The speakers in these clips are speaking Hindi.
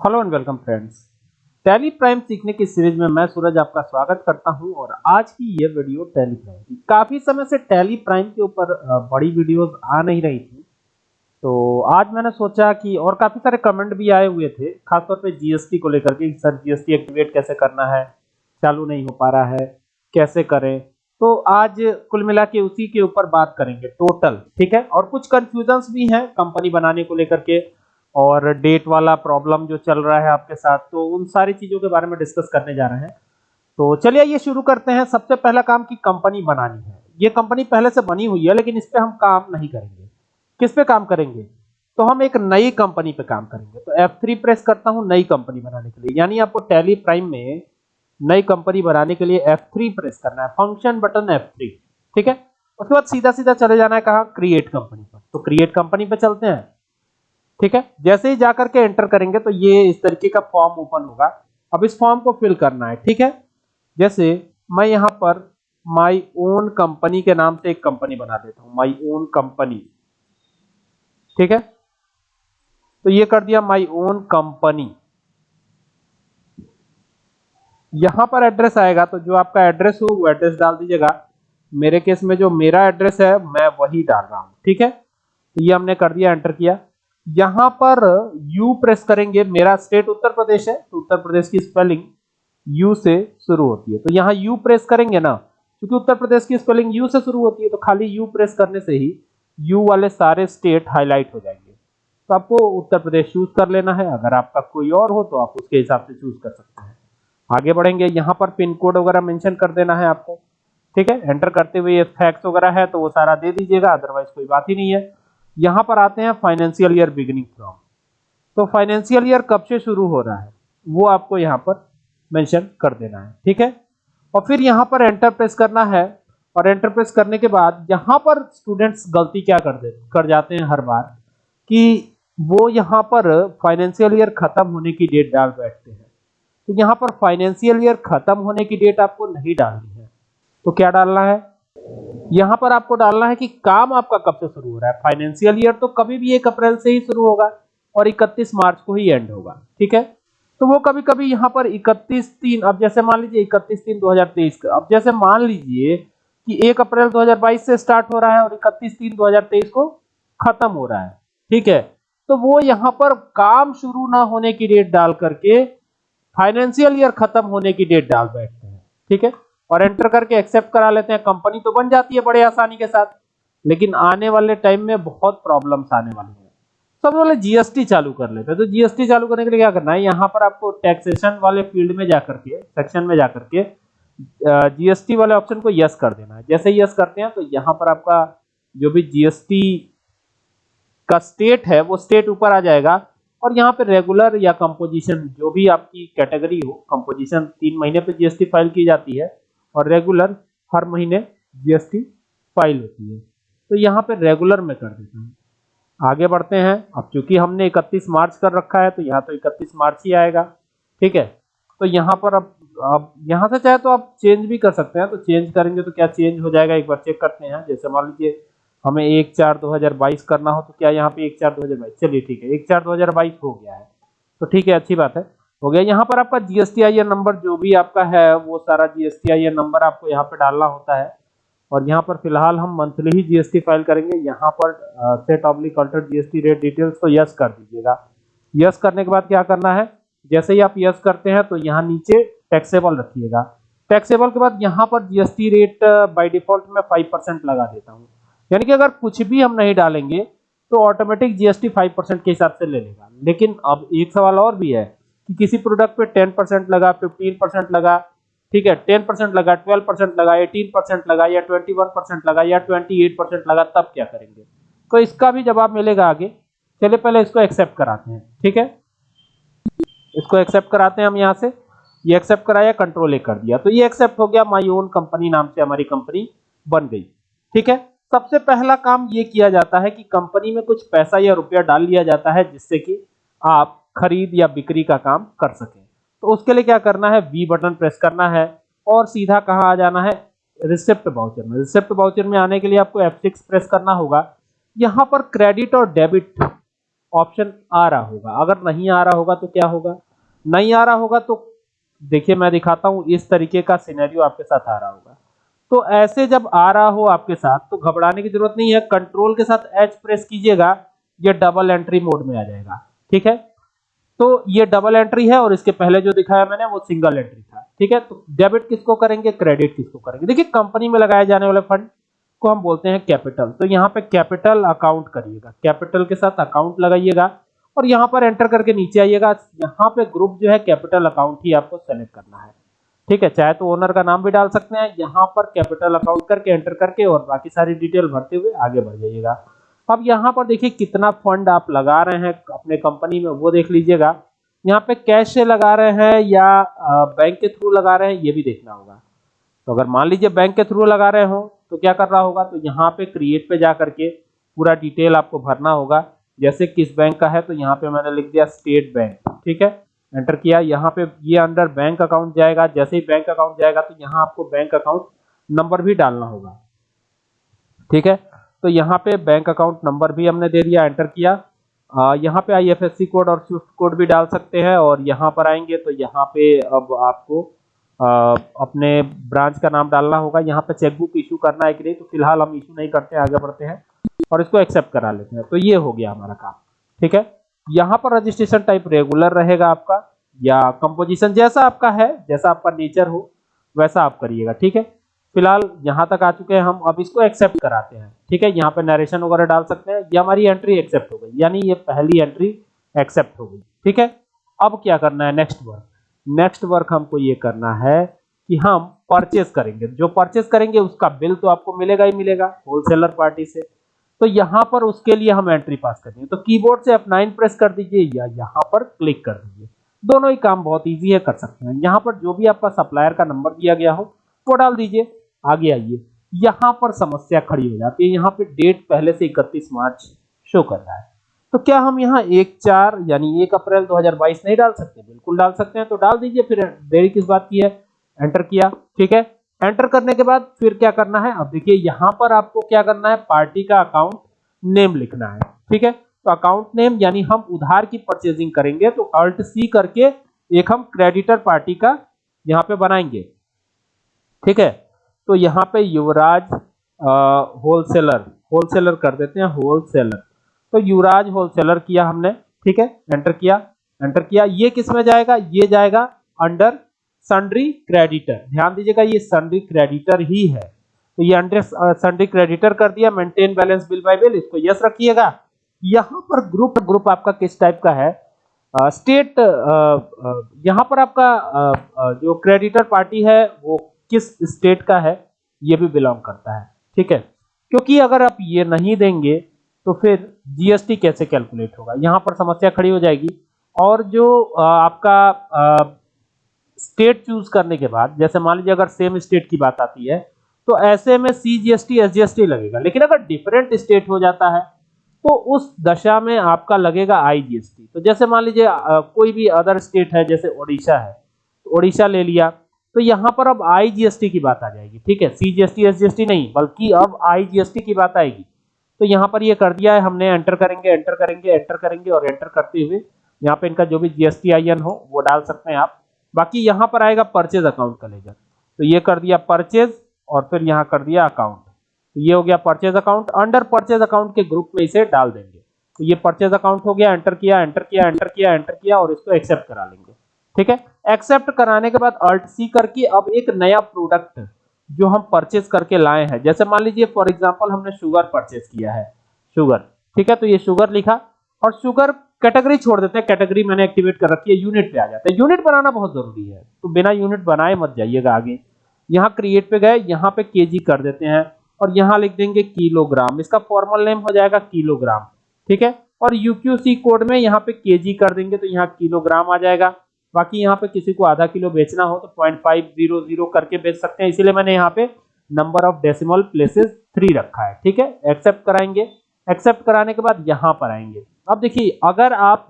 Hello and welcome friends Tally Prime सीखने की सीरीज़ में मैं सूरज आपका स्वागत करता हूँ और आज की ये वीडियो टैली प्राइम की। काफ़ी समय से टैली प्राइम के ऊपर बड़ी वीडियोस आ नहीं रही थी। तो आज मैंने सोचा कि और काफ़ी सारे कमेंट भी आए हुए थे, खासतौर पे जीएसटी को लेकर के सर जीएसटी एक्टिवेट कैसे करना है? चालू नहीं हो पा रहा है। कैसे करें? तो आज कुल मिला के उसी के ऊपर बात करेंगे टोटल ठीक है? और कुछ कंफ्यूजन भी हैं कंपनी बनाने को लेकर के। और डेट वाला प्रॉब्लम जो चल रहा है आपके साथ तो उन सारी चीज़ों के बारे में डिस्कस करने जा रहे हैं। तो चलिए ये शुरू करते हैं। सबसे पहला काम की कंपनी बनानी है। ये कंपनी पहले से बनी हुई है, लेकिन इस पर हम काम नहीं करेंगे। किस पे काम करेंगे? तो हम एक नई कंपनी पे काम करेंगे। तो F3 प्रेस करता हूँ नई कंपनी बनाने के लिए। यानी आपको टैली प्राइम में नई कंपनी बनाने के लिए F3 प्रेस करना है। फ़ंक्शन बटन F3 ठीक है? उसके बाद सीधा सीधा चले जाना है कहा? क्रिएट कंपनी पर। तो क्रिएट कंपनी पे चलते हैं। ठीक है? जैसे ही जाकर के एंटर करेंगे तो ये इस तरीके का फॉर्म ओपन होगा। अब इस फॉर्म को फिल करना है, ठीक है? जैसे मैं यहाँ पर माई ओन कंपनी के नाम से एक कंपनी बना देता हूँ माई ओन कंपनी ठीक है? तो ये कर दिया माई ओन कंपनी यहाँ पर एड्रेस आएगा तो जो आपका एड्रेस हो, वो एड्रेस डाल दीजिएगा। मेरे केस में जो मेरा एड्रेस है, मैं वही डाल रहा हूँ, ठीक है? तो ये हमने कर दिया एंटर किया। यहाँ पर यू प्रेस करेंगे। मेरा स्टेट उत्तर प्रदेश है तो उत्तर प्रदेश की स्पेलिंग यू से शुरू होती है। तो यहाँ यू प्रेस करेंगे ना, क्योंकि उत्तर प्रदेश की स्पेलिंग यू से शुरू होती है तो खाली यू प्रेस करने से ही यू वाले सारे स्टेट हाईलाइट हो जाएँगे। तो आपको उत्तर प्रदेश चूज़ कर लेना है। अगर आपका कोई और हो तो आप उसके हिसाब से चूज़ कर सकते हैं। आगे बढ़ेंगे। यहाँ पर पिन कोड वगैरह मेंशन कर देना है आपको। ठीक है? एंटर करते हुए ये फैक्स वगैरह है तो वो सारा दे दीजिएगा। अदरवाइज़ कोई बात ही नहीं है। यहाँ पर आते हैं फाइनेंशियल ईयर बिगिनिंग फ्रॉम तो फाइनेंशियल ईयर कब से शुरू हो रहा है? वो आपको यहाँ पर मेंशन कर देना है, ठीक है? और फिर यहाँ पर एंटर प्रेस करना है, और एंटर प्रेस करने के बाद यहाँ पर स्टूडेंट्स गलती क्या कर दे, कर जाते हैं हर बार? कि वो यहाँ पर फाइनेंशियल ईयर खत्म होने की डेट डाल बैठते हैं। तो यहाँ पर फाइनेंशियल ईयर खत्म होने की डेट आपको नहीं डालनी है। तो क्या डालना है? यहाँ पर आपको डालना है कि काम आपका कब से शुरू हो रहा है? फाइनेंशियल ईयर तो कभी भी एक अप्रैल से ही शुरू होगा और 31 मार्च को ही एंड होगा, ठीक है? तो वो कभी कभी यहाँ पर 31 तीन, अब जैसे मान लीजिए 31 तीन 2023 का, अब जैसे मान लीजिए कि 1 अप्रैल 2022 से स्टार्ट हो रहा है और 31 तीन 2023 को खत्म हो रहा है, ठीक है? तो वो यहाँ पर काम शुरू ना होने की डेट डाल करके फाइनेंशियल ईयर खत्म होने की डेट डाल बैठते हैं, ठीक है? और एंटर करके एक्सेप्ट करा लेते हैं। कंपनी तो बन जाती है बड़े आसानी के साथ। लेकिन आने वाले टाइम में बहुत प्रॉब्लम्स आने वाली है। सबसे पहले जीएसटी चालू कर लेते हैं। तो जीएसटी चालू करने के लिए क्या करना है? यहाँ पर आपको टैक्सेशन वाले फ़ील्ड में जाकर के सेक्शन में जाकर के जीएसटी वाले ऑप्शन को यस कर देना है। जैसे यस करते हैं तो यहाँ पर आपका जो भी जीएसटी का स्टेट है, वो स्टेट ऊपर आ जाएगा। और यहाँ पे रेगुलर या कंपोजिशन जो भी आपकी कैटेगरी हो कंपोजिशन तीन महीने पे जीएसटी फ़ाइल की जाती है। और रेगुलर हर महीने जीएसटी फ़ाइल होती है। तो यहाँ पे रेगुलर में कर देता हूँ। आगे बढ़ते हैं। अब चूँकि हमने 31 मार्च कर रखा है तो यहाँ तो 31 मार्च ही आएगा। ठीक है? तो यहाँ पर अब अब यहाँ से चाहे तो आप चेंज भी कर सकते हैं। तो चेंज करेंगे तो क्या चेंज हो जाएगा? एक बार चेक करते हैं। जैसे मान लीजिए हमें एक चार दो हज़ार बाईस करना हो तो क्या यहाँ पे एक चार दो हज़ार बाईस? चलिए ठीक है, एक चार दो हज़ार बाईस हो गया है। तो ठीक है, अच्छी बात है। हो गया। यहाँ पर आपका जीएसटी आई नंबर जो भी आपका है, वो सारा जीएसटी आई नंबर आपको यहाँ पे डालना होता है। और यहाँ पर फ़िलहाल हम मंथली ही जीएसटी फ़ाइल करेंगे। यहाँ पर set oblique alter GST rate details तो यस कर दीजिएगा। यस करने के बाद क्या करना है? जैसे ही आप यस करते हैं तो यहाँ नीचे टैक्सेबल रखिएगा। टैक्सेबल के बाद यहाँ पर जीएसटी रेट बाय डिफ़ॉल्ट में फाइव परसेंट लगा देता हूँ। यानी कि अगर कुछ भी हम नहीं डालेंगे तो ऑटोमेटिक जीएसटी फाइव परसेंट के हिसाब से ले लेगा। लेकिन अब एक सवाल और भी है। कि किसी प्रोडक्ट पे टेन परसेंट लगा फिफ्टीन परसेंट लगा, ठीक है टेन परसेंट लगा ट्वेल्व परसेंट लगा एटीन परसेंट लगा, या ट्वेंटी वन परसेंट लगा, या ट्वेंटी एट परसेंट लगा, तब क्या करेंगे? तो इसका भी जवाब मिलेगा आगे। चलिए पहले इसको एक्सेप्ट कराते हैं, ठीक है? इसको एक्सेप्ट कराते हैं हम यहाँ से। ये एक्सेप्ट कराया कंट्रोल ए कर दिया। तो ये एक्सेप्ट हो गया माई ओन कंपनी नाम से हमारी कंपनी बन गई, ठीक है? सबसे पहला काम ये किया जाता है कि कंपनी में कुछ पैसा या रुपया डाल लिया जाता है, जिससे कि आप खरीद या बिक्री का काम कर सके। तो उसके लिए क्या करना है? वी बटन प्रेस करना है और सीधा कहा आ जाना है? रिसिप्ट बाउचर में। रिसिप्ट बाउचर में आने के लिए आपको F6 प्रेस करना होगा। यहाँ पर क्रेडिट और डेबिट ऑप्शन आ रहा होगा। अगर नहीं आ रहा होगा तो क्या होगा? नहीं आ रहा होगा तो देखिए मैं दिखाता हूँ, इस तरीके का सिनेरियो आपके साथ आ रहा होगा। तो ऐसे जब आ रहा हो आपके साथ तो घबराने की ज़रूरत नहीं है। कंट्रोल के साथ एच प्रेस कीजिएगा, ये डबल एंट्री मोड में आ जाएगा। ठीक है? तो ये डबल एंट्री है और इसके पहले जो दिखाया मैंने वो सिंगल एंट्री था। ठीक है? तो डेबिट किसको करेंगे? क्रेडिट किसको करेंगे? देखिए कंपनी में लगाए जाने वाले फंड को हम बोलते हैं कैपिटल तो यहाँ पे कैपिटल अकाउंट करिएगा। कैपिटल के साथ अकाउंट लगाइएगा और यहाँ पर एंटर करके नीचे आइएगा। यहाँ पे ग्रुप जो है कैपिटल अकाउंट ही आपको सेलेक्ट करना है। ठीक है? चाहे तो ओनर का नाम भी डाल सकते हैं। यहाँ पर कैपिटल अकाउंट करके एंटर करके और बाकी सारी डिटेल भरते हुए आगे बढ़ जाइएगा। अब यहाँ पर देखिए कितना फंड आप लगा रहे हैं अपने कंपनी में, वो देख लीजिएगा। यहाँ पे कैश से लगा रहे हैं या बैंक के थ्रू लगा रहे हैं, ये भी देखना होगा। तो अगर मान लीजिए बैंक के थ्रू लगा रहे हो तो क्या कर रहा होगा? तो यहाँ पे क्रिएट पे जा करके पूरा डिटेल आपको भरना होगा। जैसे किस बैंक का है तो यहाँ पे मैंने लिख दिया स्टेट बैंक ठीक है? एंटर किया, यहाँ पे ये अंडर बैंक अकाउंट जाएगा। जैसे ही बैंक अकाउंट जाएगा तो यहाँ आपको बैंक अकाउंट नंबर भी डालना होगा, ठीक है? तो यहाँ पे बैंक अकाउंट नंबर भी हमने दे दिया एंटर किया। आ, यहाँ पे आईएफएससी कोड और स्विफ्ट कोड भी डाल सकते हैं और यहाँ पर आएँगे तो यहाँ पे अब आपको आ, अपने ब्रांच का नाम डालना होगा। यहाँ पे चेकबुक इशू करना है कि नहीं तो फ़िलहाल हम इशू नहीं करते आगे बढ़ते हैं और इसको एक्सेप्ट करा लेते हैं। तो ये हो गया हमारा काम ठीक है? यहाँ पर रजिस्ट्रेशन टाइप रेगुलर रहेगा आपका या कंपोजिशन जैसा आपका है जैसा आपका नेचर हो वैसा आप करिएगा ठीक है? फ़िलहाल यहाँ तक आ चुके हैं हम, अब इसको एक्सेप्ट कराते हैं। ठीक है, यहाँ पे नरेशन वगैरह डाल सकते हैं। ये हमारी एंट्री एक्सेप्ट हो गई, यानी ये पहली एंट्री एक्सेप्ट हो गई। ठीक है, अब क्या करना है? नेक्स्ट वर्क नेक्स्ट वर्क हमको ये करना है कि हम परचेस करेंगे। जो परचेस करेंगे, उसका बिल तो आपको मिलेगा ही मिलेगा होलसेलर पार्टी से। तो यहाँ पर उसके लिए हम एंट्री पास करेंगे तो कीबोर्ड से आप नाइन प्रेस कर दीजिए या यहाँ पर क्लिक कर दीजिए। दोनों ही काम बहुत इजी है, कर सकते हैं। यहाँ पर जो भी आपका सप्लायर का नंबर दिया गया हो, वो डाल दीजिए। आगे आइए। यहाँ पर समस्या खड़ी हो जाती है। यहाँ पे डेट पहले से 31 मार्च शो कर रहा है। तो क्या हम यहाँ एक चार यानी एक अप्रैल 2022 नहीं डाल सकते? बिल्कुल डाल सकते हैं। तो डाल दीजिए, फिर देरी किस बात की है? एंटर किया। ठीक है? एंटर करने के बाद फिर क्या करना है? अब देखिए, यहाँ पर आपको क्या करना है? पार्टी का अकाउंट नेम लिखना है। ठीक है? तो अकाउंट नेम यानी हम उधार की परचेजिंग करेंगे तो अल्ट सी करके एक हम क्रेडिटर पार्टी का यहाँ पे बनाएँगे। ठीक है? तो यहाँ पे युवराज होलसेलर होलसेलर कर देते हैं होलसेलर तो युवराज होलसेलर किया हमने, ठीक है? एंटर किया एंटर किया। ये किसमें जाएगा? ये जाएगा अंडर सन्ड्री क्रेडिटर ध्यान दीजिएगा, ये सन्ड्री क्रेडिटर ही है। तो ये अंडर सन्ड्री क्रेडिटर कर दिया maintain balance bill by bill इसको यस रखिएगा। यहाँ पर ग्रुप ग्रुप आपका किस टाइप का है? स्टेट यहाँ पर आपका जो क्रेडिटर पार्टी है, वो किस स्टेट का है, ये भी बिलोंग करता है, ठीक है? क्योंकि अगर आप ये नहीं देंगे तो फिर जीएसटी कैसे कैलकुलेट होगा? यहाँ पर समस्या खड़ी हो जाएगी। और जो आपका स्टेट चूज़ करने के बाद, जैसे मान लीजिए अगर सेम स्टेट की बात आती है तो ऐसे में सी जीएसटी एस जीएसटी लगेगा। लेकिन अगर डिफरेंट स्टेट हो जाता है तो उस दशा में आपका लगेगा आई जीएसटी तो जैसे मान लीजिए कोई भी अदर स्टेट है, जैसे ओडिशा है तो ओडिशा ले लिया तो यहाँ पर अब आई जीएसटी की बात आ जाएगी, ठीक है? सी जीएसटी एस जीएसटी नहीं, बल्कि अब आई जीएसटी की बात आएगी। तो यहाँ पर ये कर दिया है हमने एंटर करेंगे एंटर करेंगे एंटर करेंगे और एंटर करते हुए यहाँ पे इनका जो भी जीएसटी आई हो, वो डाल सकते हैं आप। बाकी यहाँ पर आएगा परचेज अकाउंट का लेजर तो ये कर दिया परचेज और फिर यहाँ कर दिया अकाउंट तो ये हो गया purchase account under purchase account के ग्रुप में इसे डाल देंगे। तो ये परचेज अकाउंट हो गया एंटर किया एंटर किया एंटर किया एंटर किया और इसको एक्सेप्ट करा लेंगे। ठीक है? एक्सेप्ट कराने के बाद अल्ट सी करके अब एक नया प्रोडक्ट जो हम परचेज करके लाए हैं। जैसे मान लीजिए फॉर एग्जांपल हमने शुगर परचेज किया है। शुगर ठीक है? तो ये शुगर लिखा और शुगर कैटेगरी छोड़ देते हैं। कैटेगरी मैंने एक्टिवेट कर रखी है यूनिट पे आ जाता है। यूनिट बनाना बहुत ज़रूरी है। तो बिना यूनिट बनाए मत जाइएगा आगे। यहाँ क्रिएट पे गए, यहाँ पे केजी कर देते हैं और यहाँ लिख देंगे किलोग्राम इसका फॉर्मल नेम हो जाएगा किलोग्राम ठीक है? और यूक्यूसी कोड में यहाँ पे केजी कर देंगे तो यहाँ किलोग्राम आ जाएगा। बाकी यहाँ पे किसी को आधा किलो बेचना हो तो पॉइंट फाइव ज़ीरो ज़ीरो करके बेच सकते हैं। इसीलिए मैंने यहाँ पे number of decimal places three रखा है, ठीक है? एक्सेप्ट कराएँगे। एक्सेप्ट कराने के बाद यहाँ पर आएँगे। अब देखिए, अगर आप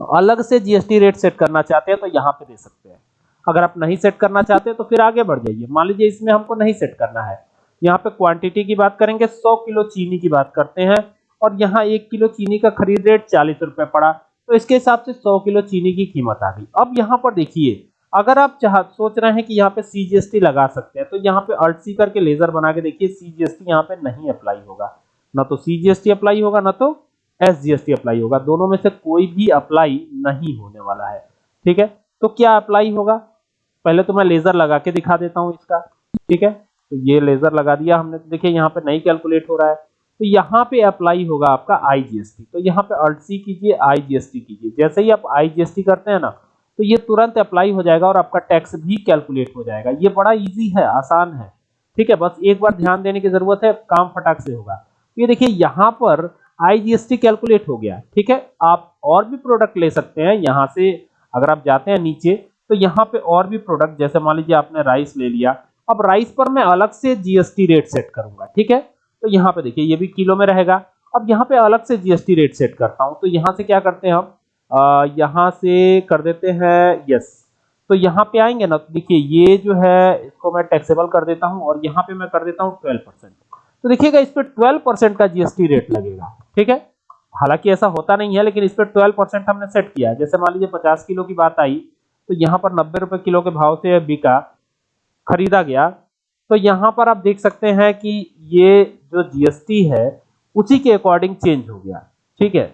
अलग से जीएसटी रेट सेट करना चाहते हैं तो यहाँ पे दे सकते हैं। अगर आप नहीं सेट करना चाहते तो फिर आगे बढ़ जाइए। मान लीजिए इसमें हमको नहीं सेट करना है। यहाँ पे क्वांटिटी की बात करेंगे 100 किलो चीनी की बात करते हैं और यहाँ एक किलो चीनी का खरीद रेट चालीस रुपए पड़ा। तो इसके हिसाब से सौ किलो चीनी की कीमत आ गई। अब यहाँ पर देखिए, अगर आप चाह, सोच रहे हैं कि यहाँ पे सीजीएसटी लगा सकते हैं तो यहाँ पे अल्ट सी करके लेजर बना के देखिए सीजीएसटी यहाँ पे नहीं अप्लाई होगा। ना तो सीजीएसटी अप्लाई होगा, ना तो एसजीएसटी अप्लाई होगा। दोनों में से कोई भी अप्लाई नहीं होने वाला है। ठीक है? तो क्या अप्लाई होगा? पहले तो मैं लेजर लगा के दिखा देता हूँ इसका। ठीक है? तो ये लेजर लगा दिया हमने। तो देखिए, यहाँ पे नहीं कैलकुलेट हो रहा है। तो यहाँ पे अप्लाई होगा आपका आईजीएसटी तो यहाँ पे अल्ट सी कीजिए आईजीएसटी कीजिए। जैसे ही आप आईजीएसटी करते हैं ना तो ये तुरंत अप्लाई हो जाएगा और आपका टैक्स भी कैलकुलेट हो जाएगा। ये बड़ा इजी है, आसान है। ठीक है, बस एक बार ध्यान देने की ज़रूरत है, काम फटाक से होगा। ये देखिए, यहाँ पर आईजीएसटी कैलकुलेट हो गया। ठीक है, आप और भी प्रोडक्ट ले सकते हैं यहाँ से, अगर आप जाते हैं नीचे तो यहाँ पे और भी प्रोडक्ट जैसे मान लीजिए आपने राइस ले लिया। अब राइस पर मैं अलग से जीएसटी रेट सेट करूँगा। ठीक है? तो यहाँ पे देखिए, ये भी किलो में रहेगा। अब यहाँ पे अलग से जीएसटी रेट सेट करता हूँ। तो यहाँ से क्या करते हैं हम? यहाँ से कर देते हैं यस तो यहाँ पे आएँगे ना तो देखिए, ये जो है, इसको मैं टैक्सेबल कर देता हूँ और यहाँ पे मैं कर देता हूँ ट्वेल्व परसेंट तो देखिएगा, इस पर ट्वेल्व परसेंट का जीएसटी रेट लगेगा। ठीक है? हालाँकि ऐसा होता नहीं है, लेकिन इस पर ट्वेल्व परसेंट हमने सेट किया है। जैसे मान लीजिए, पचास किलो की बात आई तो यहाँ पर नब्बे रुपए किलो के भाव से बिका खरीदा गया। तो यहाँ पर आप देख सकते हैं कि ये जो जीएसटी है, उसी के अकॉर्डिंग चेंज हो गया, ठीक है?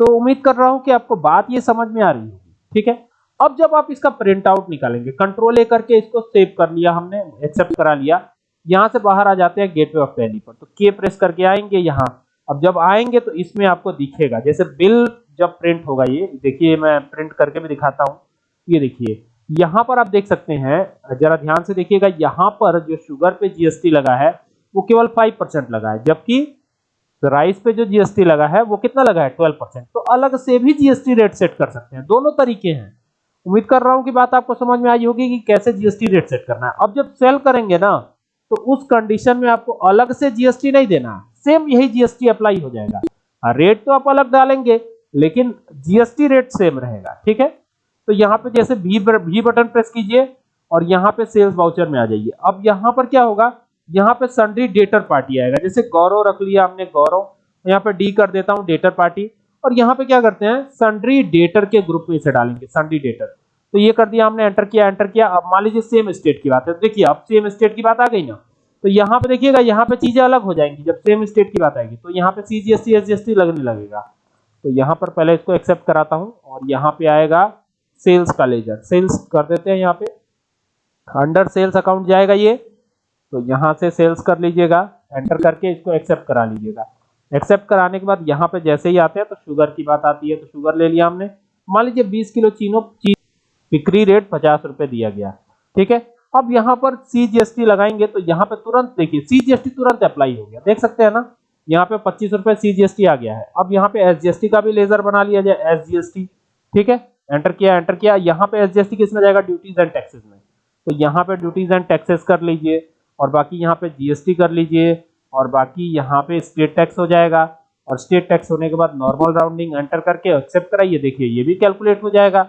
तो उम्मीद कर रहा हूँ कि आपको बात ये समझ में आ रही होगी, ठीक है? अब जब आप इसका प्रिंट आउट निकालेंगे कंट्रोल ए करके इसको सेव कर लिया हमने एक्सेप्ट करा लिया, यहाँ से बाहर आ जाते हैं गेटवे ऑफ़ टैली पर तो के प्रेस करके आएँगे यहाँ। अब जब आएँगे तो इसमें आपको दिखेगा, जैसे बिल जब प्रिंट होगा ये, देखिए मैं प्रिंट करके भी दिखाता हूँ, ये देखिए यहाँ पर आप देख सकते हैं, जरा ध्यान से देखिएगा, यहाँ पर जो शुगर पे जीएसटी लगा है, वो केवल फाइव परसेंट लगा है, जबकि राइस पे जो जीएसटी लगा है, वो कितना लगा है? ट्वेल्व परसेंट तो अलग से भी जीएसटी रेट सेट कर सकते हैं। दोनों तरीके हैं। उम्मीद कर रहा हूँ कि बात आपको समझ में आई होगी कि कैसे जीएसटी रेट सेट करना है। अब जब सेल करेंगे ना तो उस कंडीशन में आपको अलग से जीएसटी नहीं देना। सेम यही जीएसटी अप्लाई हो जाएगा। रेट तो आप अलग डालेंगे, लेकिन जीएसटी रेट सेम रहेगा। ठीक है? तो यहाँ पे जैसे भी भी बटन प्रेस कीजिए और यहाँ पे सेल्स वाउचर में आ जाइए। अब यहाँ पर क्या होगा? यहाँ पे सन्ड्री डेटर पार्टी आएगा। जैसे गौरव रख लिया हमने गौरव। यहाँ पे डी कर देता हूँ डेटर पार्टी और यहाँ पे क्या करते हैं? सन्ड्री डेटर के ग्रुप में इसे डालेंगे सन्ड्री डेटर तो ये कर दिया हमने एंटर किया एंटर किया। अब मान लीजिए सेम स्टेट की बात है। देखिए, अब सेम स्टेट की बात आ गई ना। तो यहाँ पे देखिएगा, यहाँ पे चीज़ें अलग हो जाएँगी। जब सेम स्टेट की बात आएगी तो यहाँ पे सीजीएसटी एसजीएसटी लगने लगेगा। तो यहाँ पर पहले इसको एक्सेप्ट कराता हूँ और यहाँ पे आएगा सेल्स का लेजर। सेल्स कर देते हैं यहाँ पे। अंडर सेल्स अकाउंट जाएगा ये। तो यहाँ से सेल्स कर लीजिएगा। एंटर करके इसको एक्सेप्ट करा लीजिएगा। एक्सेप्ट कराने के बाद यहाँ पे जैसे ही आते हैं तो शुगर की बात आती है तो शुगर ले लिया हमने। मान लीजिए 20 किलो चीनो ची, बिक्री रेट पचास रुपए दिया गया। ठीक है? अब यहाँ पर सीजीएसटी लगाएँगे तो यहाँ पे तुरंत देखिए सीजीएसटी तुरंत अप्लाई हो गया। देख सकते हैं ना? यहाँ पे पच्चीस रुपए सीजीएसटी आ गया है। अब यहाँ पे एसजीएसटी का भी लेजर बना लिया जाए एसजीएसटी ठीक है? एंटर किया एंटर किया। यहाँ पे एसजीएसटी किसमें जाएगा? ड्यूटीज़ एंड टैक्सेस में। तो यहाँ पे ड्यूटीज़ एंड टैक्सेस कर लीजिए और बाकी यहाँ पे जीएसटी कर लीजिए और बाकी यहाँ पे स्टेट टैक्स हो जाएगा। और स्टेट टैक्स होने के बाद नॉर्मल राउंडिंग एंटर करके एक्सेप्ट कराइए। देखिए, ये भी कैलकुलेट हो जाएगा।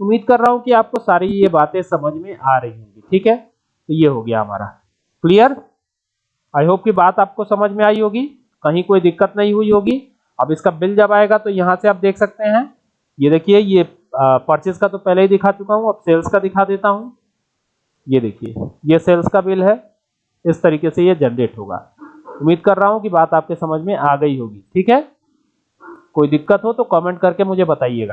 उम्मीद कर रहा हूँ कि आपको सारी ये बातें समझ में आ रही होंगी। ठीक है? तो ये हो गया हमारा। क्लियर आई होप की बात आपको समझ में आई होगी। कहीं कोई दिक्कत नहीं हुई होगी। अब इसका बिल जब आएगा तो यहाँ से आप देख सकते हैं। ये देखिए, ये परचेज का तो पहले ही दिखा चुका हूँ, अब सेल्स का दिखा देता हूँ। ये देखिए, ये सेल्स का बिल है, इस तरीके से ये जनरेट होगा। उम्मीद कर रहा हूँ कि बात आपके समझ में आ गई होगी, ठीक है? कोई दिक्कत हो तो कमेंट करके मुझे बताइएगा।